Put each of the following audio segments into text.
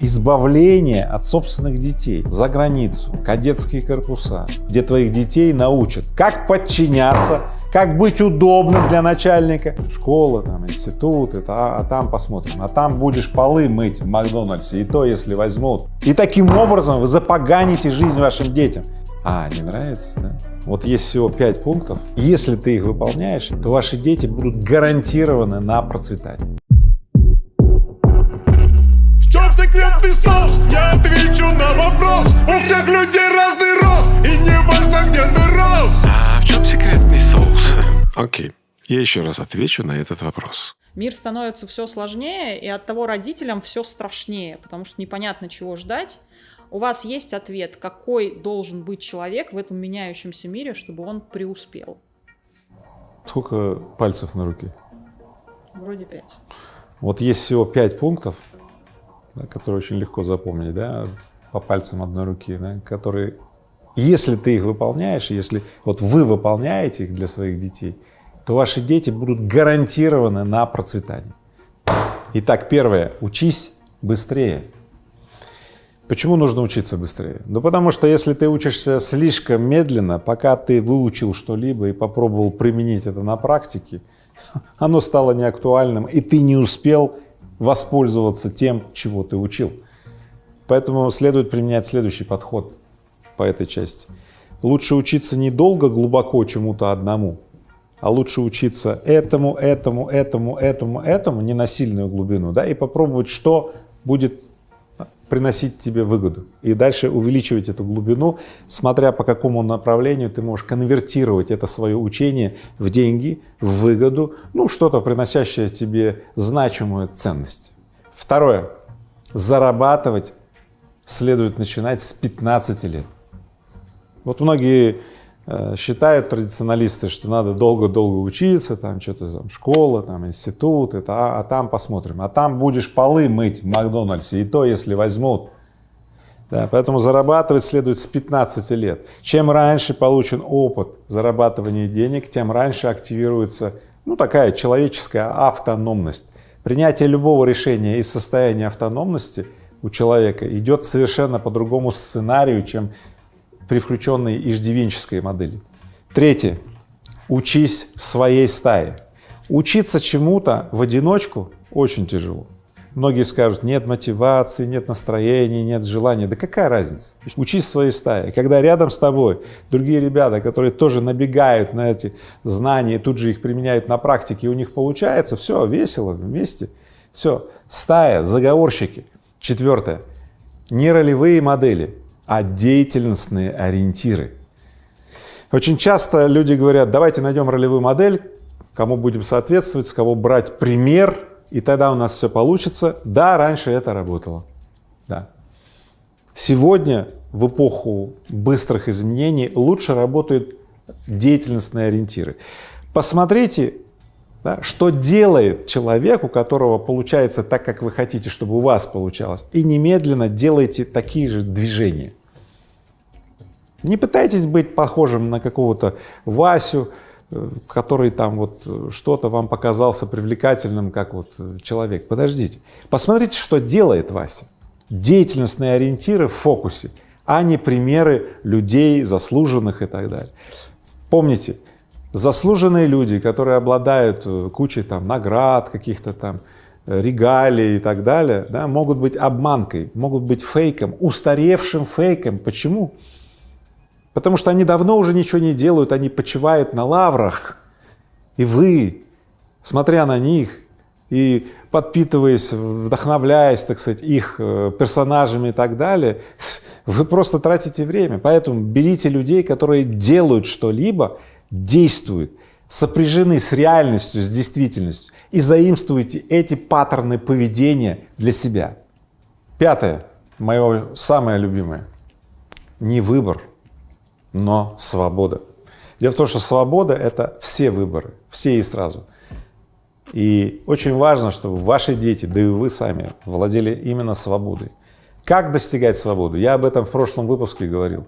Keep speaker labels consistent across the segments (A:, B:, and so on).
A: избавление от собственных детей за границу, кадетские корпуса, где твоих детей научат, как подчиняться, как быть удобным для начальника. Школа, там, институт, это, а, а там посмотрим. А там будешь полы мыть в Макдональдсе, и то, если возьмут. И таким образом вы запоганите жизнь вашим детям. А, не нравится, да? Вот есть всего пять пунктов. Если ты их выполняешь, то ваши дети будут гарантированы на процветание.
B: Соус? Я отвечу на вопрос. У всех людей разный рост, и не важно, где ты рос.
C: А в чем секретный соус? Окей, я еще раз отвечу на этот вопрос.
D: Мир становится все сложнее, и от того родителям все страшнее, потому что непонятно, чего ждать. У вас есть ответ, какой должен быть человек в этом меняющемся мире, чтобы он преуспел?
A: Сколько пальцев на руке?
D: Вроде пять.
A: Вот есть всего пять пунктов, да, которые очень легко запомнить, да, по пальцам одной руки, да, которые, если ты их выполняешь, если вот вы выполняете их для своих детей, то ваши дети будут гарантированы на процветание. Итак, первое, учись быстрее. Почему нужно учиться быстрее? Ну, потому что если ты учишься слишком медленно, пока ты выучил что-либо и попробовал применить это на практике, оно стало неактуальным, и ты не успел воспользоваться тем, чего ты учил. Поэтому следует применять следующий подход по этой части. Лучше учиться недолго, глубоко чему-то одному, а лучше учиться этому, этому, этому, этому, этому, не на сильную глубину, да, и попробовать, что будет приносить тебе выгоду. И дальше увеличивать эту глубину, смотря по какому направлению ты можешь конвертировать это свое учение в деньги, в выгоду, ну, что-то приносящее тебе значимую ценность. Второе. Зарабатывать следует начинать с 15 лет. Вот многие считают традиционалисты, что надо долго-долго учиться, там что-то там школа, там институт, это, а, а там посмотрим, а там будешь полы мыть в Макдональдсе, и то, если возьмут. Да, поэтому зарабатывать следует с 15 лет. Чем раньше получен опыт зарабатывания денег, тем раньше активируется, ну, такая человеческая автономность. Принятие любого решения из состояния автономности у человека идет совершенно по другому сценарию, чем при включенной иждивенческой модели. Третье. Учись в своей стае. Учиться чему-то в одиночку очень тяжело. Многие скажут, нет мотивации, нет настроения, нет желания. Да какая разница? Учись в своей стае. Когда рядом с тобой другие ребята, которые тоже набегают на эти знания, тут же их применяют на практике, и у них получается, все, весело, вместе. Все, стая, заговорщики. Четвертое. Не ролевые модели а деятельностные ориентиры. Очень часто люди говорят, давайте найдем ролевую модель, кому будем соответствовать, с кого брать пример, и тогда у нас все получится. Да, раньше это работало. Да. Сегодня, в эпоху быстрых изменений, лучше работают деятельностные ориентиры. Посмотрите да, что делает человек, у которого получается так, как вы хотите, чтобы у вас получалось, и немедленно делайте такие же движения. Не пытайтесь быть похожим на какого-то Васю, э, который там вот э, что-то вам показался привлекательным, как вот э, человек. Подождите, посмотрите, что делает Вася. Деятельностные ориентиры в фокусе, а не примеры людей, заслуженных и так далее. Помните, заслуженные люди, которые обладают кучей там наград, каких-то там регалий и так далее, да, могут быть обманкой, могут быть фейком, устаревшим фейком. Почему? Потому что они давно уже ничего не делают, они почивают на лаврах, и вы, смотря на них и подпитываясь, вдохновляясь, так сказать, их э, персонажами и так далее, вы просто тратите время. Поэтому берите людей, которые делают что-либо, действуют, сопряжены с реальностью, с действительностью, и заимствуйте эти паттерны поведения для себя. Пятое, мое самое любимое, не выбор, но свобода. Дело в том, что свобода — это все выборы, все и сразу. И очень важно, чтобы ваши дети, да и вы сами владели именно свободой. Как достигать свободы? Я об этом в прошлом выпуске говорил.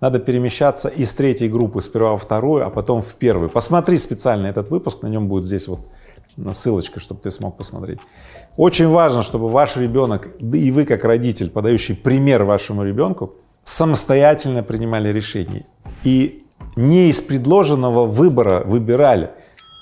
A: Надо перемещаться из третьей группы сперва во вторую, а потом в первую. Посмотри специально этот выпуск, на нем будет здесь вот ссылочка, чтобы ты смог посмотреть. Очень важно, чтобы ваш ребенок, да и вы как родитель, подающий пример вашему ребенку, самостоятельно принимали решения и не из предложенного выбора выбирали,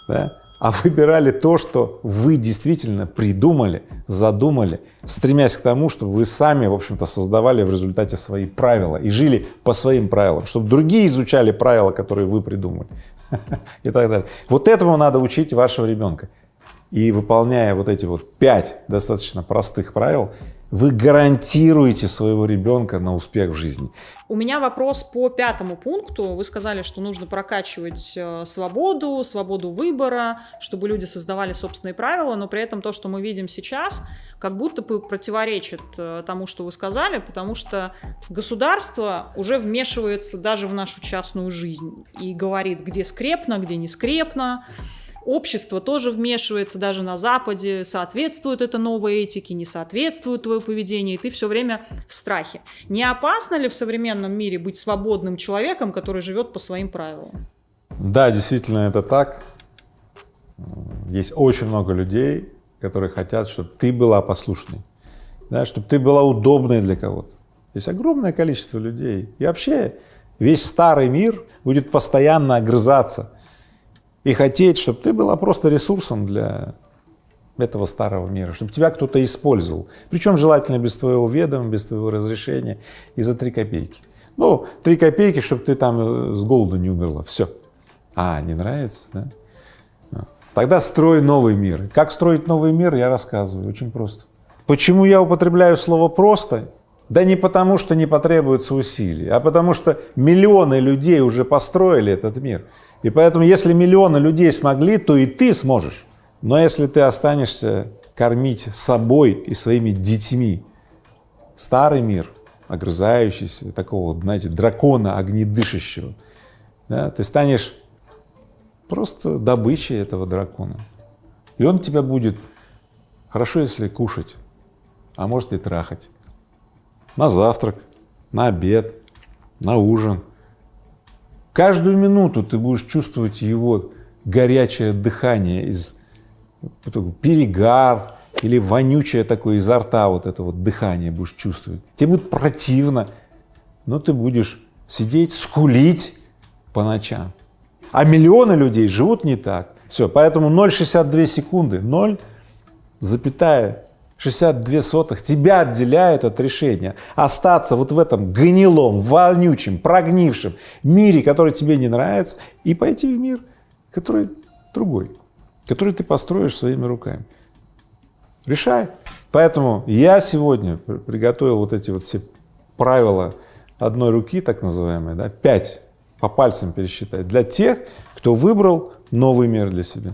A: да, а выбирали то, что вы действительно придумали, задумали, стремясь к тому, чтобы вы сами, в общем-то, создавали в результате свои правила и жили по своим правилам, чтобы другие изучали правила, которые вы придумали и так далее. Вот этому надо учить вашего ребенка. И выполняя вот эти вот пять достаточно простых правил, вы гарантируете своего ребенка на успех в жизни.
D: У меня вопрос по пятому пункту. Вы сказали, что нужно прокачивать э, свободу, свободу выбора, чтобы люди создавали собственные правила, но при этом то, что мы видим сейчас, как будто бы противоречит э, тому, что вы сказали, потому что государство уже вмешивается даже в нашу частную жизнь и говорит, где скрепно, где не скрепно, общество тоже вмешивается даже на Западе, соответствует это новой этике, не соответствует твое поведение, и ты все время в страхе. Не опасно ли в современном мире быть свободным человеком, который живет по своим правилам?
A: Да, действительно это так. Есть очень много людей, которые хотят, чтобы ты была послушной, да, чтобы ты была удобной для кого-то. Есть огромное количество людей. И вообще весь старый мир будет постоянно огрызаться и хотеть, чтобы ты была просто ресурсом для этого старого мира, чтобы тебя кто-то использовал, причем желательно без твоего ведома, без твоего разрешения и за три копейки. Ну, три копейки, чтобы ты там э, с голоду не умерла, все. А, не нравится, да? А. Тогда строй новый мир. Как строить новый мир, я рассказываю, очень просто. Почему я употребляю слово «просто»? Да не потому, что не потребуется усилий, а потому что миллионы людей уже построили этот мир. И поэтому, если миллионы людей смогли, то и ты сможешь. Но если ты останешься кормить собой и своими детьми старый мир, огрызающийся, такого, знаете, дракона огнедышащего, да, ты станешь просто добычей этого дракона. И он тебя будет, хорошо, если кушать, а может и трахать. На завтрак, на обед, на ужин, Каждую минуту ты будешь чувствовать его горячее дыхание из перегар или вонючее такое изо рта вот это вот дыхание будешь чувствовать. Тебе будет противно, но ты будешь сидеть, скулить по ночам. А миллионы людей живут не так. Все, поэтому 0,62 секунды, 0, запятая 62 сотых тебя отделяют от решения остаться вот в этом гнилом, вонючем, прогнившем мире, который тебе не нравится, и пойти в мир, который другой, который ты построишь своими руками. Решай. Поэтому я сегодня приготовил вот эти вот все правила одной руки, так называемые, да, пять по пальцам пересчитать, для тех, кто выбрал новый мир для себя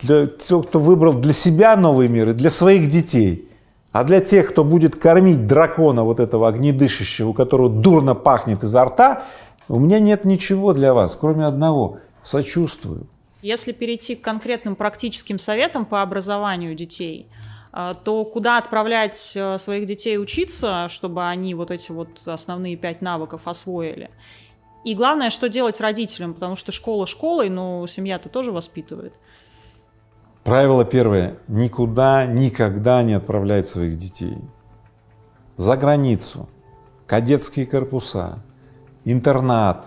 A: для тех, кто выбрал для себя новый мир и для своих детей, а для тех, кто будет кормить дракона вот этого огнедышащего, у которого дурно пахнет изо рта, у меня нет ничего для вас, кроме одного – сочувствую.
D: Если перейти к конкретным практическим советам по образованию детей, э, то куда отправлять э, своих детей учиться, чтобы они вот эти вот основные пять навыков освоили? И главное, что делать родителям, потому что школа школой, но семья-то тоже воспитывает.
A: Правило первое. Никуда, никогда не отправлять своих детей. За границу, кадетские корпуса, интернат,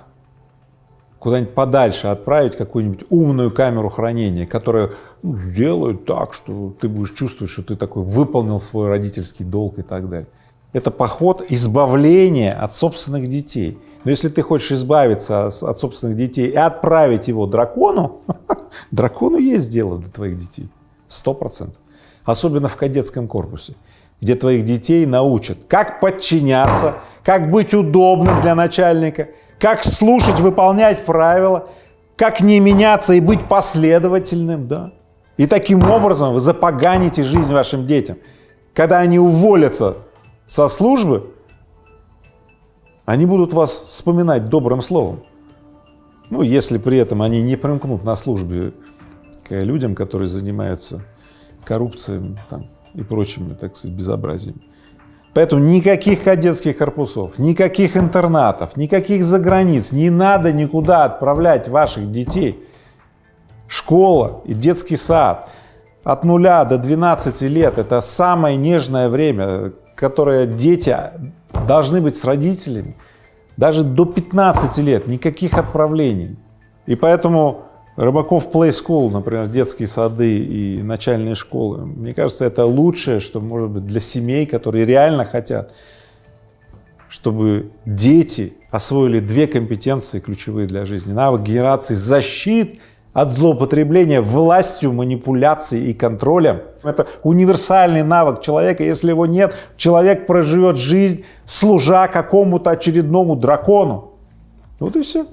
A: куда-нибудь подальше отправить какую-нибудь умную камеру хранения, которая ну, сделает так, что ты будешь чувствовать, что ты такой выполнил свой родительский долг и так далее. Это поход избавления от собственных детей. Но если ты хочешь избавиться от собственных детей и отправить его дракону, дракону есть дело до твоих детей, сто процентов. Особенно в кадетском корпусе, где твоих детей научат, как подчиняться, как быть удобным для начальника, как слушать, выполнять правила, как не меняться и быть последовательным, да. И таким образом вы запоганите жизнь вашим детям. Когда они уволятся со службы, они будут вас вспоминать добрым словом. Ну, если при этом они не примкнут на службе к людям, которые занимаются коррупцией там, и прочими, так сказать, безобразиями. Поэтому никаких кадетских корпусов, никаких интернатов, никаких заграниц, не надо никуда отправлять ваших детей. Школа и детский сад от нуля до 12 лет – это самое нежное время, которое дети должны быть с родителями. Даже до 15 лет никаких отправлений. И поэтому Рыбаков Play School, например, детские сады и начальные школы, мне кажется, это лучшее, что может быть для семей, которые реально хотят, чтобы дети освоили две компетенции ключевые для жизни. Навык генерации защит от злоупотребления властью, манипуляцией и контролем. Это универсальный навык человека. Если его нет, человек проживет жизнь, служа какому-то очередному дракону. Вот и все.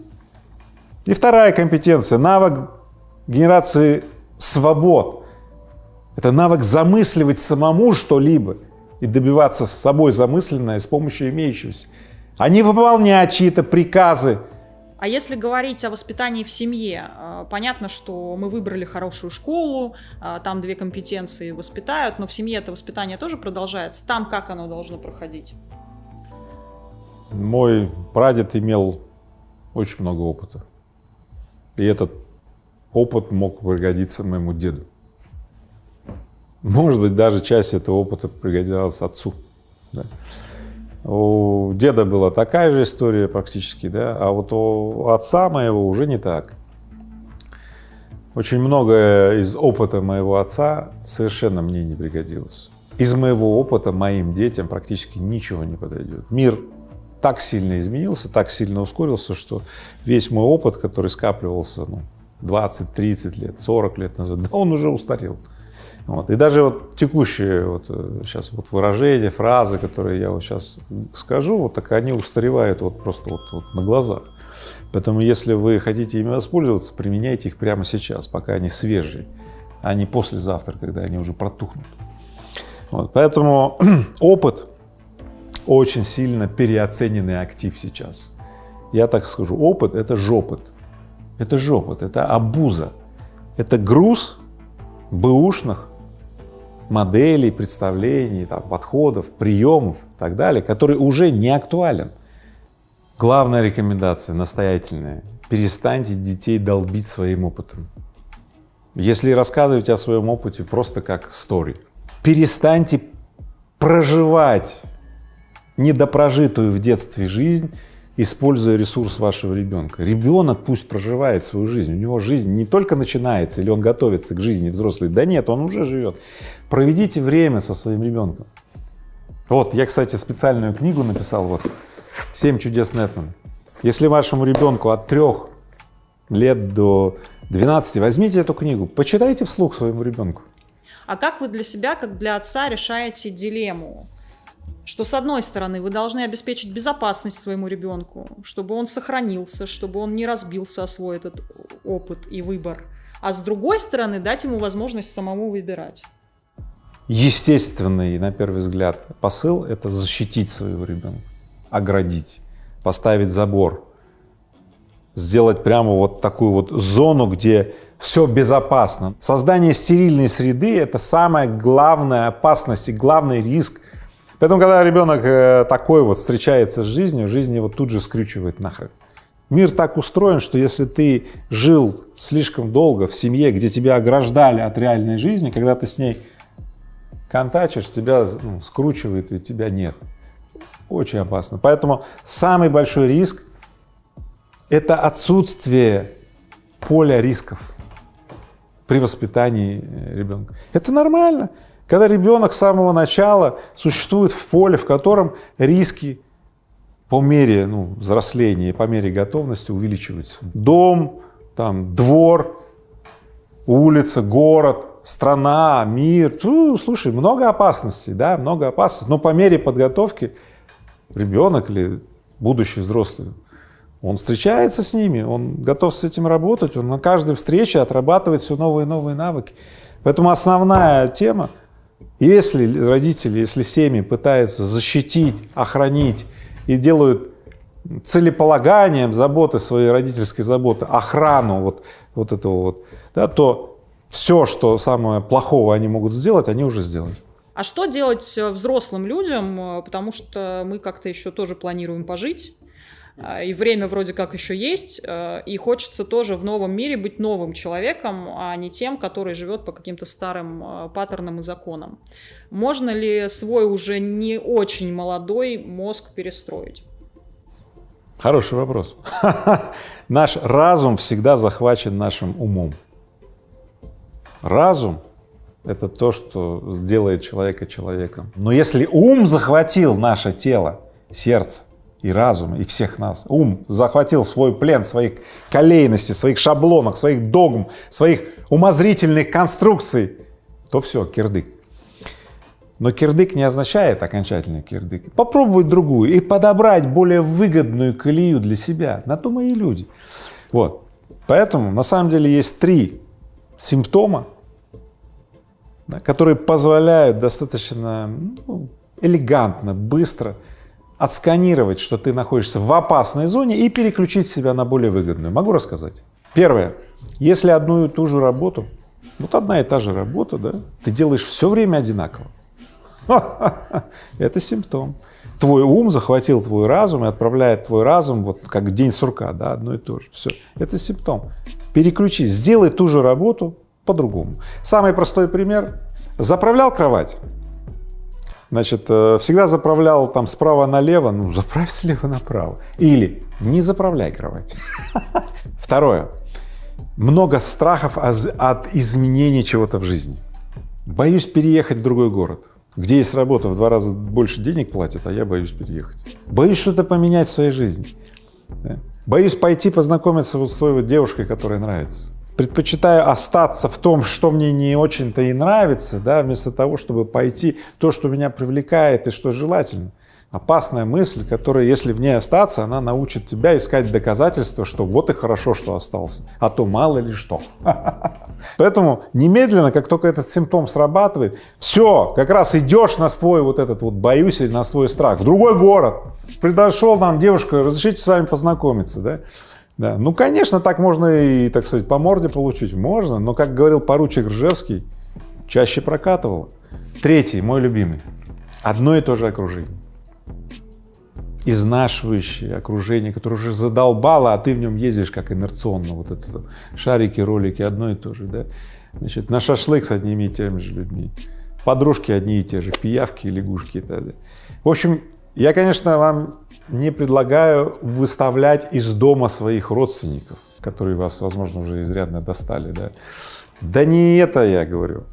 A: И вторая компетенция – навык генерации свобод. Это навык замысливать самому что-либо и добиваться с собой замысленное с помощью имеющегося, а не выполнять чьи-то приказы.
D: А если говорить о воспитании в семье, э, понятно, что мы выбрали хорошую школу, э, там две компетенции воспитают, но в семье это воспитание тоже продолжается. Там как оно должно проходить?
A: Мой прадед имел очень много опыта. И этот опыт мог пригодиться моему деду. Может быть, даже часть этого опыта пригодилась отцу. Да. У деда была такая же история практически, да, а вот у отца моего уже не так. Очень многое из опыта моего отца совершенно мне не пригодилось. Из моего опыта моим детям практически ничего не подойдет. Мир так сильно изменился, так сильно ускорился, что весь мой опыт, который скапливался ну, 20, 30 лет, 40 лет назад, он уже устарел. Вот. И даже вот текущие вот сейчас э, вот выражения, фразы, которые я вот сейчас скажу, вот так они устаревают вот просто вот, вот на глазах. Поэтому если вы хотите ими воспользоваться, применяйте их прямо сейчас, пока они свежие, а не послезавтра, когда они уже протухнут. Вот. Поэтому опыт очень сильно переоцененный актив сейчас. Я так скажу, опыт — это жопот. Это жопот, это обуза. Это груз бэушных моделей, представлений, там, подходов, приемов и так далее, который уже не актуален. Главная рекомендация, настоятельная, перестаньте детей долбить своим опытом. Если рассказывать о своем опыте просто как story, перестаньте проживать недопрожитую в детстве жизнь, используя ресурс вашего ребенка. Ребенок пусть проживает свою жизнь, у него жизнь не только начинается или он готовится к жизни взрослой, да нет, он уже живет. Проведите время со своим ребенком. Вот, я, кстати, специальную книгу написал, вот, «Семь чудес Нетмана». Если вашему ребенку от трех лет до 12, возьмите эту книгу, почитайте вслух своему ребенку.
D: А как вы для себя, как для отца, решаете дилемму? Что с одной стороны вы должны обеспечить безопасность своему ребенку, чтобы он сохранился, чтобы он не разбился о свой этот опыт и выбор, а с другой стороны дать ему возможность самому выбирать.
A: Естественный, на первый взгляд, посыл — это защитить своего ребенка, оградить, поставить забор, сделать прямо вот такую вот зону, где все безопасно. Создание стерильной среды — это самая главная опасность и главный риск Поэтому, когда ребенок э, такой вот встречается с жизнью, жизнь его тут же скрючивает нахрен. Мир так устроен, что если ты жил слишком долго в семье, где тебя ограждали от реальной жизни, когда ты с ней контачишь, тебя ну, скручивает и тебя нет. Очень опасно. Поэтому самый большой риск — это отсутствие поля рисков при воспитании э, ребенка. Это нормально. Когда ребенок с самого начала существует в поле, в котором риски по мере ну, взросления по мере готовности увеличиваются. Дом, там, двор, улица, город, страна, мир. Ну, слушай, много опасностей, да, много опасностей, но по мере подготовки ребенок или будущий взрослый, он встречается с ними, он готов с этим работать, он на каждой встрече отрабатывает все новые и новые навыки. Поэтому основная тема если родители, если семьи пытаются защитить, охранить и делают целеполаганием заботы своей родительской заботы, охрану вот, вот этого вот, да, то все, что самое плохого они могут сделать, они уже сделали.
D: А что делать взрослым людям, потому что мы как-то еще тоже планируем пожить, и время вроде как еще есть, э, и хочется тоже в новом мире быть новым человеком, а не тем, который живет по каким-то старым э, паттернам и законам. Можно ли свой уже не очень молодой мозг перестроить?
A: Хороший вопрос. Наш разум всегда захвачен нашим умом. Разум — это то, что делает человека человеком. Но если ум захватил наше тело, сердце и разум, и всех нас, ум захватил свой плен своих колейностей, своих шаблонов, своих догм, своих умозрительных конструкций, то все, кирдык. Но кирдык не означает окончательный кирдык. Попробовать другую и подобрать более выгодную колею для себя. На то мои люди. Вот. Поэтому на самом деле есть три симптома, которые позволяют достаточно ну, элегантно, быстро отсканировать, что ты находишься в опасной зоне и переключить себя на более выгодную. Могу рассказать? Первое. Если одну и ту же работу, вот одна и та же работа, да, ты делаешь все время одинаково, это симптом. Твой ум захватил твой разум и отправляет твой разум, вот как день сурка, да, одно и то же. Все, это симптом. Переключись, сделай ту же работу по-другому. Самый простой пример. Заправлял кровать, значит, э, всегда заправлял там справа налево, ну, заправь слева направо. Или не заправляй кровать. Второе. Много страхов от изменения чего-то в жизни. Боюсь переехать в другой город где есть работа, в два раза больше денег платят, а я боюсь переехать. Боюсь что-то поменять в своей жизни. Да? Боюсь пойти познакомиться вот с той вот девушкой, которая нравится. Предпочитаю остаться в том, что мне не очень-то и нравится, да, вместо того, чтобы пойти то, что меня привлекает и что желательно. Опасная мысль, которая, если в ней остаться, она научит тебя искать доказательства, что вот и хорошо, что остался, а то мало ли что. Поэтому немедленно, как только этот симптом срабатывает, все, как раз идешь на свой вот этот вот боюсь или на свой страх, в другой город. Придошел нам девушка, разрешите с вами познакомиться, да? Да, ну, конечно, так можно и, так сказать, по морде получить, можно, но, как говорил поручик Ржевский, чаще прокатывало. Третий, мой любимый, одно и то же окружение. Изнашивающее окружение, которое уже задолбало, а ты в нем ездишь как инерционно, вот это шарики, ролики, одно и то же, да, значит, на шашлык с одними и теми же людьми, подружки одни и те же, пиявки, лягушки и так далее. В общем, я, конечно, вам не предлагаю выставлять из дома своих родственников, которые вас, возможно, уже изрядно достали, да. Да не это я говорю.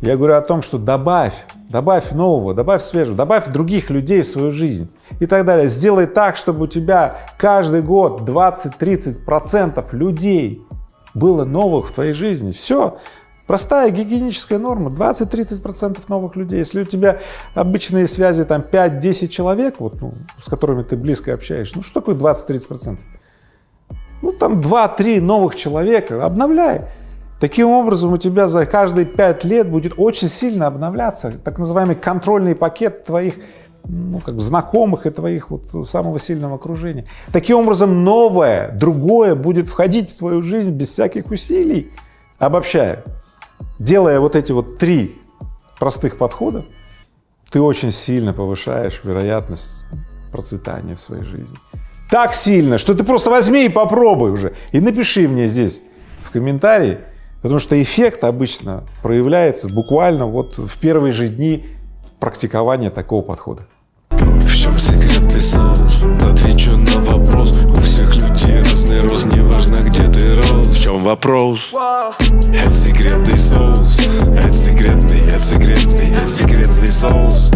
A: Я говорю о том, что добавь, добавь нового, добавь свежего, добавь других людей в свою жизнь и так далее. Сделай так, чтобы у тебя каждый год 20-30 процентов людей было новых в твоей жизни. Все. Простая гигиеническая норма, 20-30 процентов новых людей. Если у тебя обычные связи там 5-10 человек, вот, ну, с которыми ты близко общаешься, ну что такое 20-30 процентов? Ну там 2-3 новых человека, обновляй. Таким образом, у тебя за каждые пять лет будет очень сильно обновляться так называемый контрольный пакет твоих ну, как знакомых и твоих вот самого сильного окружения. Таким образом, новое, другое будет входить в твою жизнь без всяких усилий. Обобщая, делая вот эти вот три простых подхода, ты очень сильно повышаешь вероятность процветания в своей жизни. Так сильно, что ты просто возьми и попробуй уже. И напиши мне здесь в комментарии, Потому что эффект обычно проявляется буквально вот в первые же дни практикования такого подхода.
C: В чем секретный соус? Отвечу на вопрос чем вопрос? Это секретный соус. Это секретный, это секретный, это секретный соус